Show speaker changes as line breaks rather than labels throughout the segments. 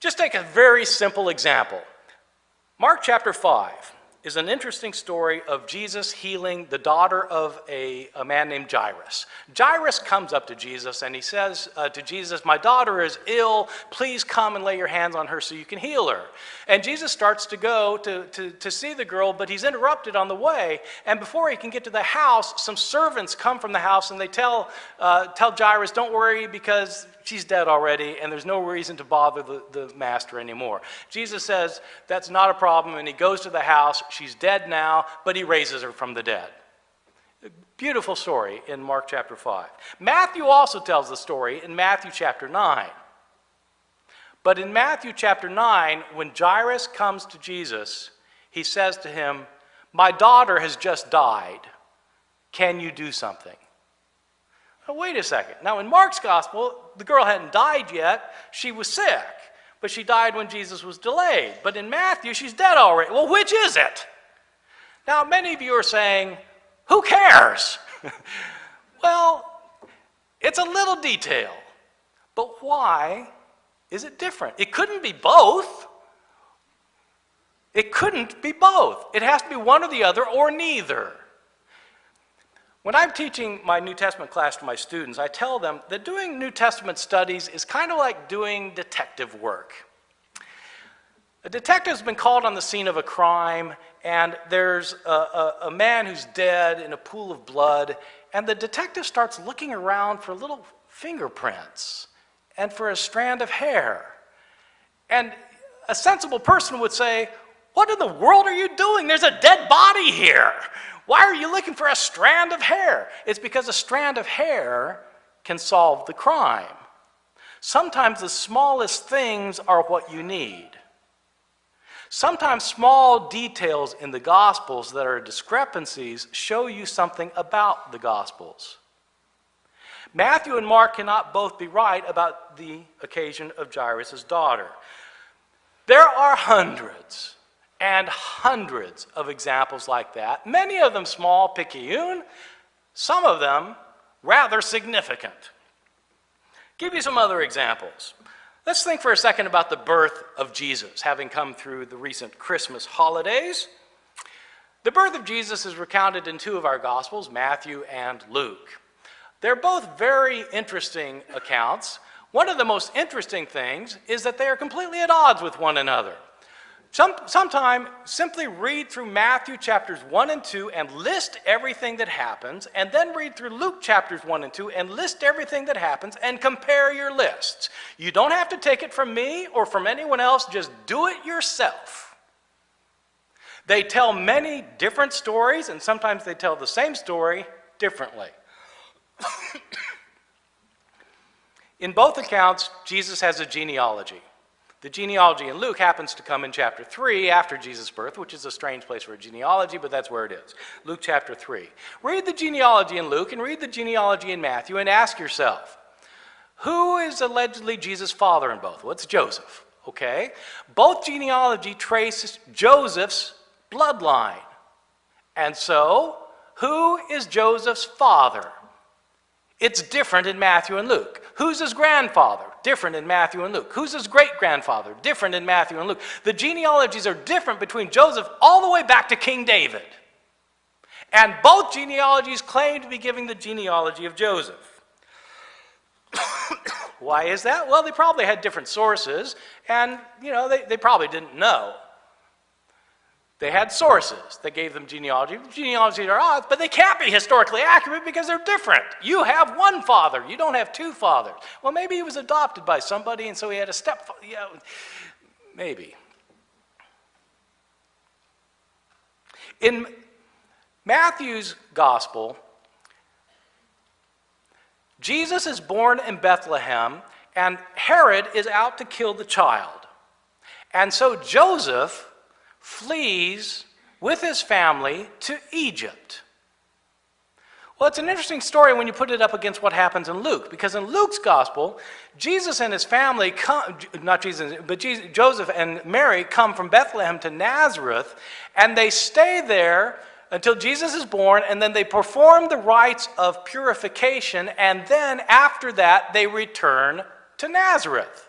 Just take a very simple example. Mark chapter 5 is an interesting story of Jesus healing the daughter of a, a man named Jairus. Jairus comes up to Jesus and he says uh, to Jesus, My daughter is ill. Please come and lay your hands on her so you can heal her. And Jesus starts to go to, to, to see the girl, but he's interrupted on the way. And before he can get to the house, some servants come from the house and they tell, uh, tell Jairus, Don't worry because she's dead already and there's no reason to bother the, the master anymore. Jesus says, That's not a problem. And he goes to the house. She's dead now, but he raises her from the dead. Beautiful story in Mark chapter 5. Matthew also tells the story in Matthew chapter 9. But in Matthew chapter 9, when Jairus comes to Jesus, he says to him, My daughter has just died. Can you do something? Wait a second. Now, in Mark's gospel, the girl hadn't died yet. She was sick, but she died when Jesus was delayed. But in Matthew, she's dead already. Well, which is it? Now, many of you are saying, Who cares? well, it's a little detail. But why is it different? It couldn't be both. It couldn't be both. It has to be one or the other or neither. When I'm teaching my New Testament class to my students, I tell them that doing New Testament studies is kind of like doing detective work. A detective's been called on the scene of a crime, and there's a, a, a, man who's dead in a pool of blood, and the detective starts looking around for little fingerprints and for a strand of hair. And a sensible person would say, What in the world are you doing? There's a dead body here. Why are you looking for a strand of hair? It's because a strand of hair can solve the crime. Sometimes the smallest things are what you need. Sometimes small details in the Gospels that are discrepancies show you something about the Gospels. Matthew and Mark cannot both be right about the occasion of Jairus' daughter. There are hundreds and hundreds of examples like that, many of them small, picayune, some of them rather significant. Give you some other examples. Let's think for a second about the birth of Jesus, having come through the recent Christmas holidays. The birth of Jesus is recounted in two of our Gospels, Matthew and Luke. They're both very interesting accounts. One of the most interesting things is that they are completely at odds with one another. Some, sometime simply read through Matthew chapters 1 and 2 and list everything that happens, and then read through Luke chapters 1 and 2 and list everything that happens and compare your lists. You don't have to take it from me or from anyone else, just do it yourself. They tell many different stories, and sometimes they tell the same story differently. In both accounts, Jesus has a genealogy. The genealogy in Luke happens to come in chapter 3 after Jesus' birth, which is a strange place for a genealogy, but that's where it is. Luke chapter 3. Read the genealogy in Luke and read the genealogy in Matthew and ask yourself who is allegedly Jesus' father in both? Well, it's Joseph, okay? Both genealogy traces Joseph's bloodline. And so, who is Joseph's father? It's different in Matthew and Luke. Who's his grandfather? Different in Matthew and Luke. Who's his great grandfather? Different in Matthew and Luke. The genealogies are different between Joseph all the way back to King David. And both genealogies claim to be giving the genealogy of Joseph. Why is that? Well, they probably had different sources, and, you know, they, they probably didn't know. They had sources that gave them genealogy. Genealogies are odds, but they can't be historically accurate because they're different. You have one father, you don't have two fathers. Well, maybe he was adopted by somebody, and so he had a stepfather. Yeah, maybe. In Matthew's gospel, Jesus is born in Bethlehem, and Herod is out to kill the child. And so Joseph flees with his family to Egypt. Well, it's an interesting story when you put it up against what happens in Luke, because in Luke's gospel, Jesus and his family come, not Jesus, but Jesus, Joseph and Mary come from Bethlehem to Nazareth, and they stay there until Jesus is born, and then they perform the rites of purification, and then after that, they return to Nazareth.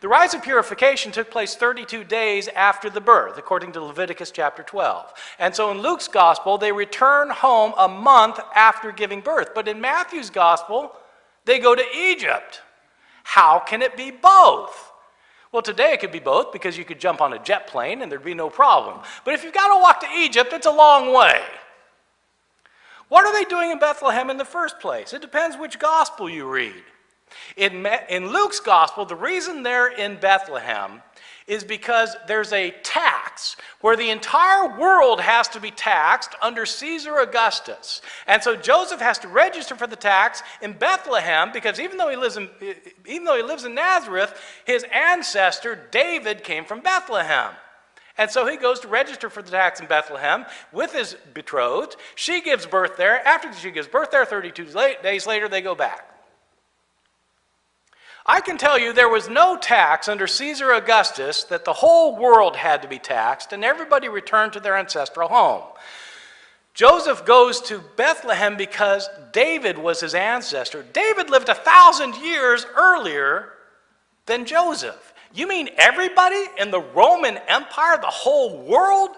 The rites of purification took place 32 days after the birth, according to Leviticus chapter 12. And so in Luke's gospel, they return home a month after giving birth. But in Matthew's gospel, they go to Egypt. How can it be both? Well, today it could be both because you could jump on a jet plane and there'd be no problem. But if you've got to walk to Egypt, it's a long way. What are they doing in Bethlehem in the first place? It depends which gospel you read. In, in Luke's gospel, the reason they're in Bethlehem is because there's a tax where the entire world has to be taxed under Caesar Augustus. And so Joseph has to register for the tax in Bethlehem because even though he lives in, even though he lives in Nazareth, his ancestor David came from Bethlehem. And so he goes to register for the tax in Bethlehem with his betrothed. She gives birth there. After she gives birth there, 32 days later, they go back. I can tell you there was no tax under Caesar Augustus that the whole world had to be taxed and everybody returned to their ancestral home. Joseph goes to Bethlehem because David was his ancestor. David lived a thousand years earlier than Joseph. You mean everybody in the Roman Empire, the whole world,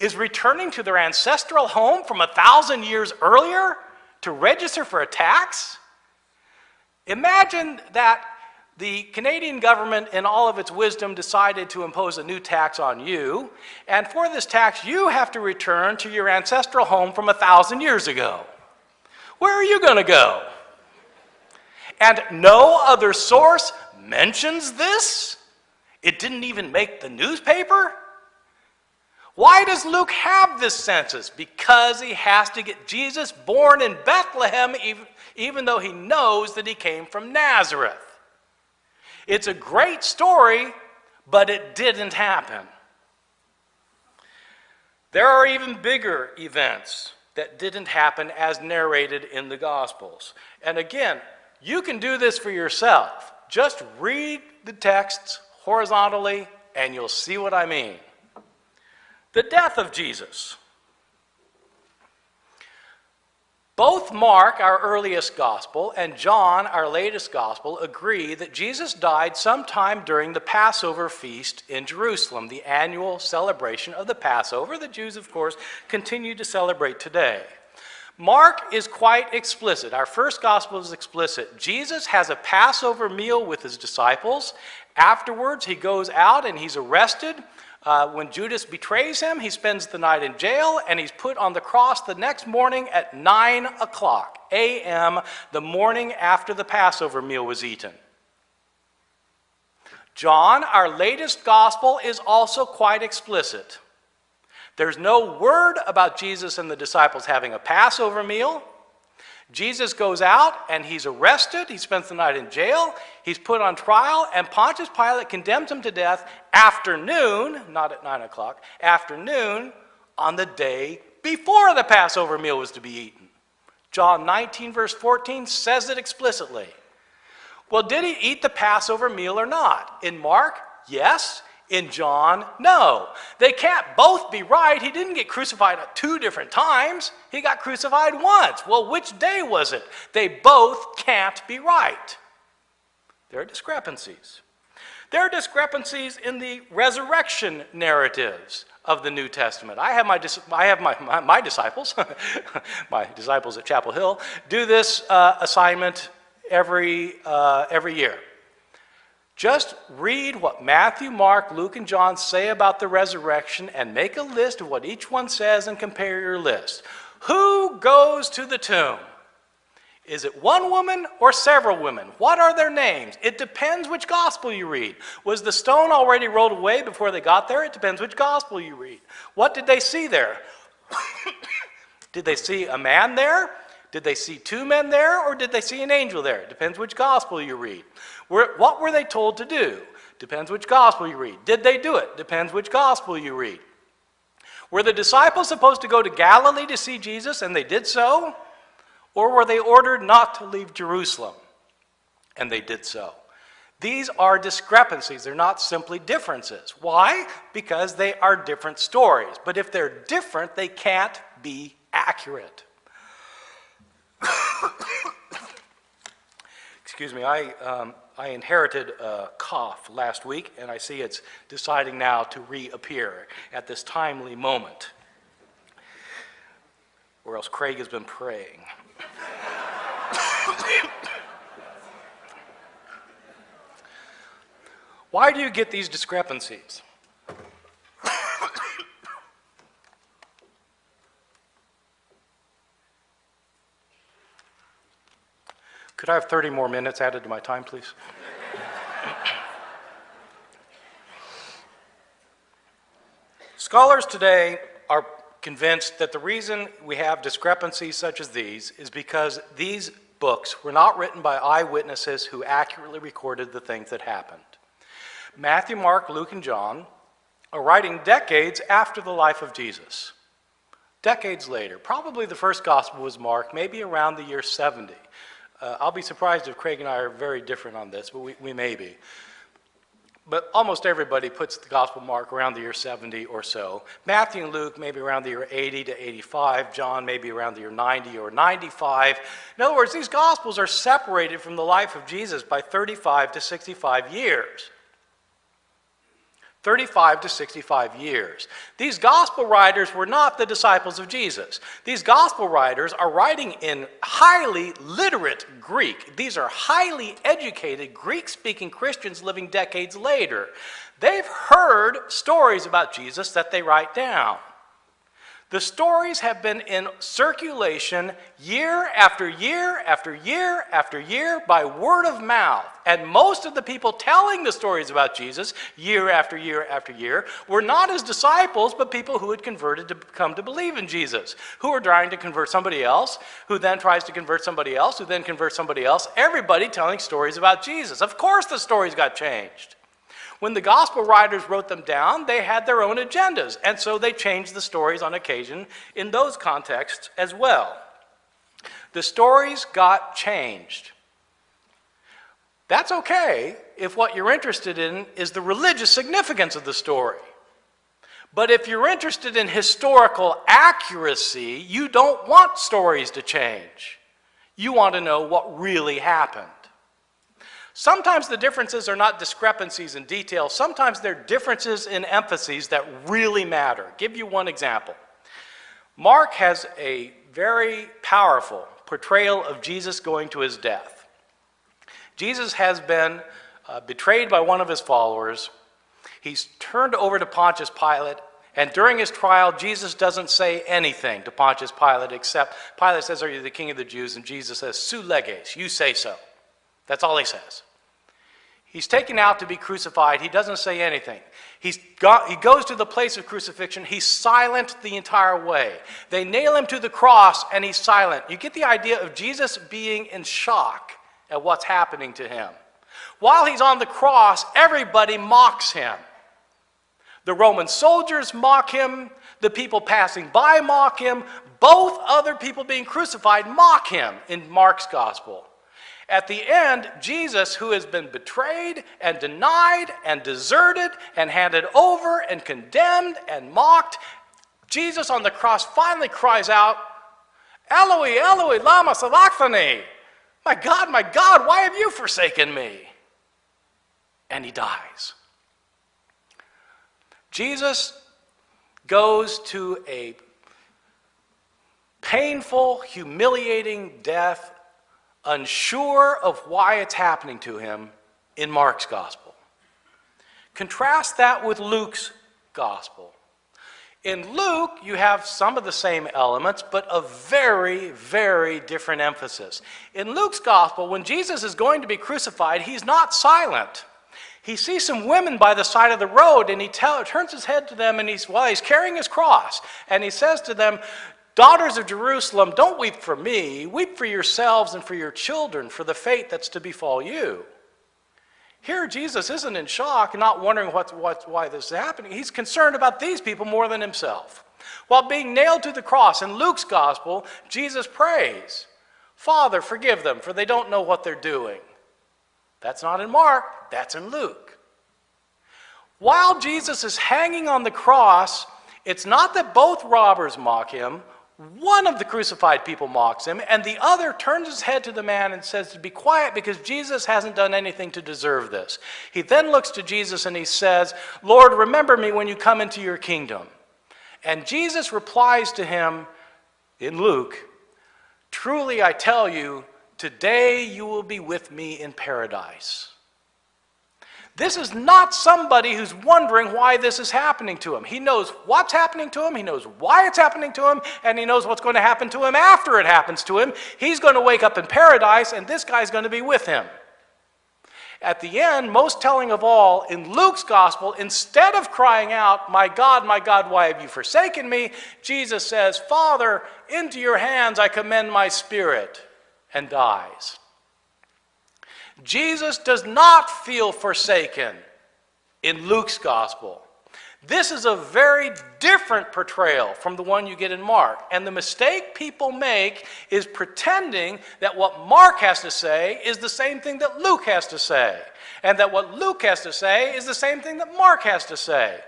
is returning to their ancestral home from a thousand years earlier to register for a tax? Imagine that the Canadian government, in all of its wisdom, decided to impose a new tax on you. And for this tax, you have to return to your ancestral home from a thousand years ago. Where are you going to go? And no other source mentions this? It didn't even make the newspaper? Why does Luke have this census? Because he has to get Jesus born in Bethlehem, even, even though he knows that he came from Nazareth. It's a great story, but it didn't happen. There are even bigger events that didn't happen as narrated in the Gospels. And again, you can do this for yourself. Just read the texts horizontally and you'll see what I mean. The death of Jesus. Both Mark, our earliest gospel, and John, our latest gospel, agree that Jesus died sometime during the Passover feast in Jerusalem, the annual celebration of the Passover. The Jews, of course, continue to celebrate today. Mark is quite explicit. Our first gospel is explicit. Jesus has a Passover meal with his disciples. Afterwards, he goes out and he's arrested. Uh, when Judas betrays him, he spends the night in jail and he's put on the cross the next morning at 9 o'clock a.m., the morning after the Passover meal was eaten. John, our latest gospel, is also quite explicit. There's no word about Jesus and the disciples having a Passover meal. Jesus goes out and he's arrested. He spends the night in jail. He's put on trial, and Pontius Pilate condemns him to death afternoon, not at 9 o'clock, afternoon on the day before the Passover meal was to be eaten. John 19, verse 14 says it explicitly. Well, did he eat the Passover meal or not? In Mark, yes. In John, no. They can't both be right. He didn't get crucified at two different times. He got crucified once. Well, which day was it? They both can't be right. There are discrepancies. There are discrepancies in the resurrection narratives of the New Testament. I have my, I have my, my, my disciples, my disciples at Chapel Hill, do this uh, assignment every, uh, every year. Just read what Matthew, Mark, Luke, and John say about the resurrection and make a list of what each one says and compare your list. Who goes to the tomb? Is it one woman or several women? What are their names? It depends which gospel you read. Was the stone already rolled away before they got there? It depends which gospel you read. What did they see there? did they see a man there? Did they see two men there or did they see an angel there? Depends which gospel you read. What were they told to do? Depends which gospel you read. Did they do it? Depends which gospel you read. Were the disciples supposed to go to Galilee to see Jesus and they did so? Or were they ordered not to leave Jerusalem and they did so? These are discrepancies. They're not simply differences. Why? Because they are different stories. But if they're different, they can't be accurate. excuse me, I, um, I inherited a cough last week, and I see it's deciding now to reappear at this timely moment. Or else Craig has been praying. Why do you get these discrepancies? Could I have 30 more minutes added to my time, please? Scholars today are convinced that the reason we have discrepancies such as these is because these books were not written by eyewitnesses who accurately recorded the things that happened. Matthew, Mark, Luke, and John are writing decades after the life of Jesus. Decades later. Probably the first gospel was Mark, maybe around the year 70. Uh, I'll be surprised if Craig and I are very different on this, but we, we may be. But almost everybody puts the gospel mark around the year 70 or so. Matthew and Luke maybe around the year 80 to 85. John maybe around the year 90 or 95. In other words, these gospels are separated from the life of Jesus by 35 to 65 years. 35 to 65 years. These gospel writers were not the disciples of Jesus. These gospel writers are writing in highly literate Greek. These are highly educated Greek speaking Christians living decades later. They've heard stories about Jesus that they write down. The stories have been in circulation year after year after year after year by word of mouth. And most of the people telling the stories about Jesus year after year after year were not his disciples, but people who had converted to come to believe in Jesus, who were trying to convert somebody else, who then tries to convert somebody else, who then converts somebody else. Everybody telling stories about Jesus. Of course, the stories got changed. When the gospel writers wrote them down, they had their own agendas, and so they changed the stories on occasion in those contexts as well. The stories got changed. That's okay if what you're interested in is the religious significance of the story. But if you're interested in historical accuracy, you don't want stories to change. You want to know what really happened. Sometimes the differences are not discrepancies in detail. Sometimes they're differences in emphases that really matter. Give you one example. Mark has a very powerful portrayal of Jesus going to his death. Jesus has been uh, betrayed by one of his followers. He's turned over to Pontius Pilate, and during his trial, Jesus doesn't say anything to Pontius Pilate except Pilate says, Are you the king of the Jews? And Jesus says, Su leges, you say so. That's all he says. He's taken out to be crucified. He doesn't say anything. He's got, he goes to the place of crucifixion. He's silent the entire way. They nail him to the cross and he's silent. You get the idea of Jesus being in shock at what's happening to him. While he's on the cross, everybody mocks him. The Roman soldiers mock him. The people passing by mock him. Both other people being crucified mock him in Mark's gospel. At the end, Jesus, who has been betrayed and denied and deserted and handed over and condemned and mocked, Jesus on the cross finally cries out, Eloi, Eloi, lama sabachthani. My God, my God, why have you forsaken me? And he dies. Jesus goes to a painful, humiliating death unsure of why it's happening to him in Mark's gospel. Contrast that with Luke's gospel. In Luke, you have some of the same elements, but a very, very different emphasis. In Luke's gospel, when Jesus is going to be crucified, he's not silent. He sees some women by the side of the road and he tell, turns his head to them and he's, well, he's carrying his cross. And he says to them, Daughters of Jerusalem, don't weep for me. Weep for yourselves and for your children, for the fate that's to befall you. Here, Jesus isn't in shock, and not wondering what, what, why this is happening. He's concerned about these people more than himself. While being nailed to the cross, in Luke's gospel, Jesus prays, Father, forgive them, for they don't know what they're doing. That's not in Mark, that's in Luke. While Jesus is hanging on the cross, it's not that both robbers mock him One of the crucified people mocks him, and the other turns his head to the man and says to be quiet because Jesus hasn't done anything to deserve this. He then looks to Jesus and he says, Lord, remember me when you come into your kingdom. And Jesus replies to him in Luke, Truly I tell you, today you will be with me in paradise. This is not somebody who's wondering why this is happening to him. He knows what's happening to him, he knows why it's happening to him, and he knows what's going to happen to him after it happens to him. He's going to wake up in paradise, and this guy's going to be with him. At the end, most telling of all, in Luke's gospel, instead of crying out, My God, my God, why have you forsaken me? Jesus says, Father, into your hands I commend my spirit, and dies. Jesus does not feel forsaken in Luke's gospel. This is a very different portrayal from the one you get in Mark. And the mistake people make is pretending that what Mark has to say is the same thing that Luke has to say. And that what Luke has to say is the same thing that Mark has to say.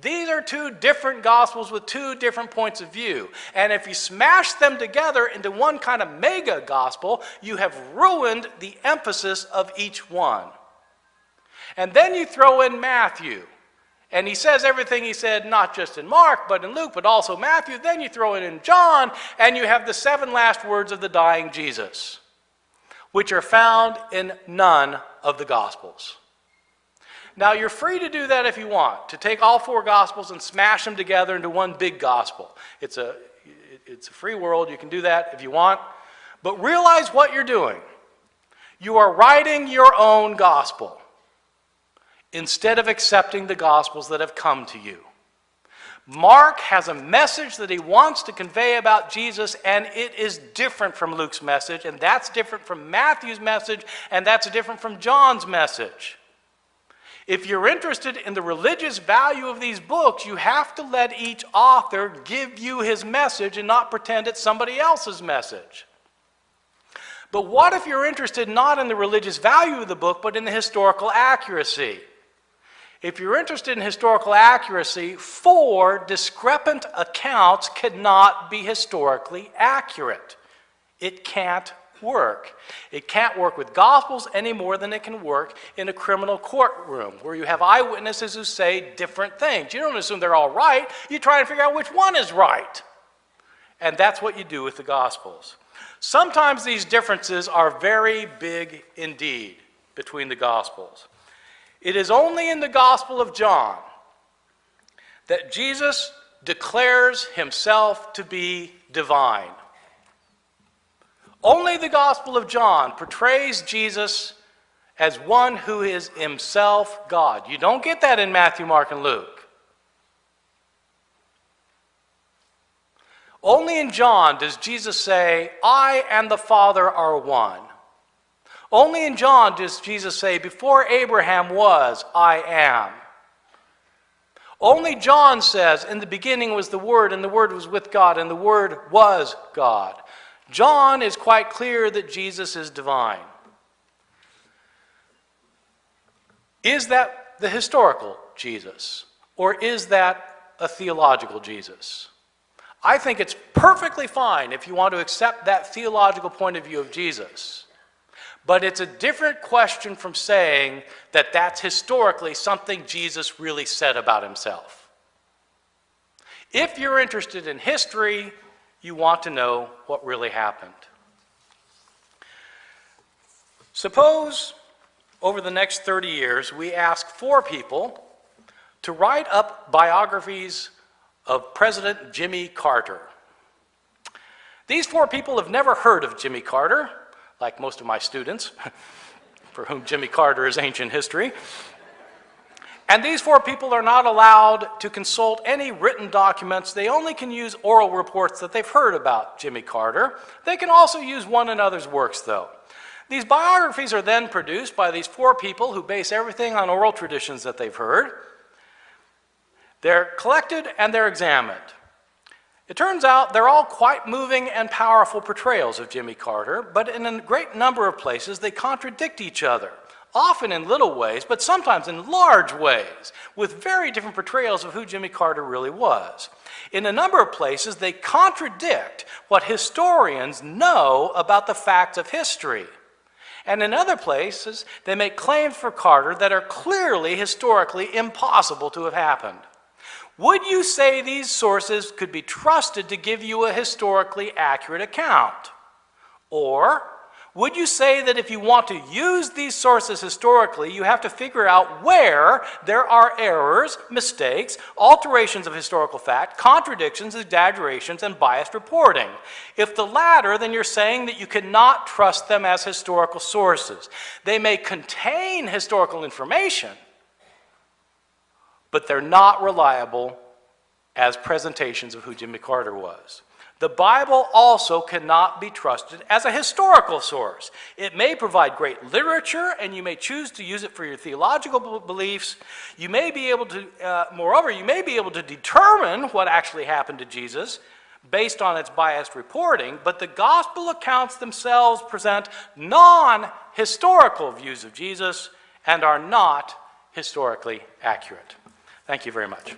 These are two different gospels with two different points of view. And if you smash them together into one kind of mega gospel, you have ruined the emphasis of each one. And then you throw in Matthew. And he says everything he said, not just in Mark, but in Luke, but also Matthew. Then you throw it in John, and you have the seven last words of the dying Jesus, which are found in none of the Gospels. Now, you're free to do that if you want, to take all four Gospels and smash them together into one big Gospel. It's a, it's a free world. You can do that if you want. But realize what you're doing. You are writing your own Gospel instead of accepting the Gospels that have come to you. Mark has a message that he wants to convey about Jesus, and it is different from Luke's message, and that's different from Matthew's message, and that's different from John's message. If you're interested in the religious value of these books, you have to let each author give you his message and not pretend it's somebody else's message. But what if you're interested not in the religious value of the book, but in the historical accuracy? If you're interested in historical accuracy, four discrepant accounts cannot be historically accurate. It can't work. It can't work with Gospels any more than it can work in a criminal courtroom where you have eyewitnesses who say different things. You don't assume they're all right, you try and figure out which one is right. And that's what you do with the Gospels. Sometimes these differences are very big indeed between the Gospels. It is only in the Gospel of John that Jesus declares himself to be divine. Only the Gospel of John portrays Jesus as one who is himself God. You don't get that in Matthew, Mark, and Luke. Only in John does Jesus say, I and the Father are one. Only in John does Jesus say, Before Abraham was, I am. Only John says, In the beginning was the Word, and the Word was with God, and the Word was God. John is quite clear that Jesus is divine. Is that the historical Jesus? Or is that a theological Jesus? I think it's perfectly fine if you want to accept that theological point of view of Jesus. But it's a different question from saying that that's historically something Jesus really said about himself. If you're interested in history, you want to know what really happened. Suppose over the next 30 years we ask four people to write up biographies of President Jimmy Carter. These four people have never heard of Jimmy Carter, like most of my students, for whom Jimmy Carter is ancient history. And these four people are not allowed to consult any written documents. They only can use oral reports that they've heard about Jimmy Carter. They can also use one another's works, though. These biographies are then produced by these four people who base everything on oral traditions that they've heard. They're collected and they're examined. It turns out they're all quite moving and powerful portrayals of Jimmy Carter, but in a great number of places they contradict each other. Often in little ways, but sometimes in large ways, with very different portrayals of who Jimmy Carter really was. In a number of places, they contradict what historians know about the facts of history. And in other places, they make claims for Carter that are clearly historically impossible to have happened. Would you say these sources could be trusted to give you a historically accurate account? Or would you say that if you want to use these sources historically, you have to figure out where there are errors, mistakes, alterations of historical fact, contradictions, exaggerations, and biased reporting? If the latter, then you're saying that you cannot trust them as historical sources. They may contain historical information, but they're not reliable as presentations of who Jimmy Carter was. The Bible also cannot be trusted as a historical source. It may provide great literature, and you may choose to use it for your theological beliefs. You may be able to, uh, moreover, you may be able to determine what actually happened to Jesus based on its biased reporting, but the gospel accounts themselves present non-historical views of Jesus and are not historically accurate. Thank you very much.